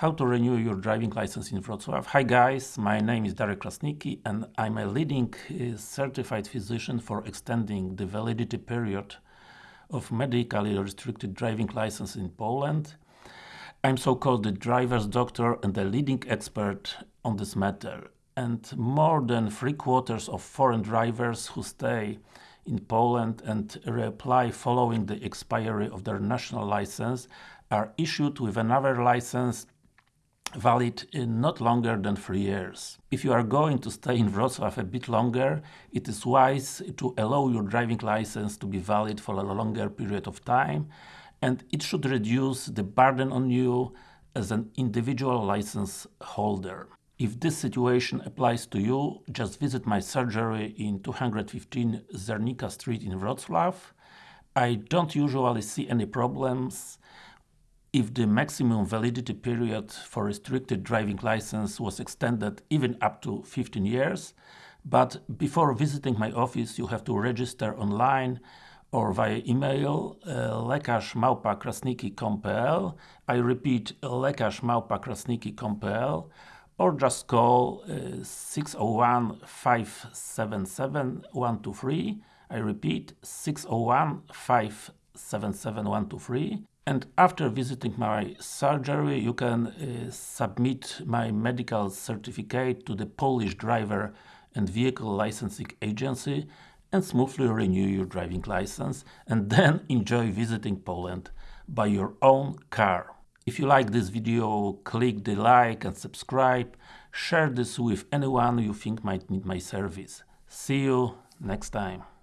How to renew your driving license in Wrocław. Hi guys, my name is Darek Krasnicki and I'm a leading uh, certified physician for extending the validity period of medically restricted driving license in Poland. I'm so-called the driver's doctor and a leading expert on this matter. And more than three quarters of foreign drivers who stay in Poland and reapply following the expiry of their national license are issued with another license valid in not longer than 3 years. If you are going to stay in Wrocław a bit longer, it is wise to allow your driving license to be valid for a longer period of time and it should reduce the burden on you as an individual license holder. If this situation applies to you, just visit my surgery in 215 Zernika Street in Wrocław. I don't usually see any problems if the maximum validity period for restricted driving license was extended even up to 15 years, but before visiting my office you have to register online or via email uh, lekarz.krasnicki.pl I repeat lekarz.krasnicki.pl or just call uh, 601 577 123 I repeat 601 577 123 and after visiting my surgery you can uh, submit my medical certificate to the Polish Driver and Vehicle Licensing Agency and smoothly renew your driving license and then enjoy visiting Poland by your own car. If you like this video, click the like and subscribe, share this with anyone you think might need my service. See you next time.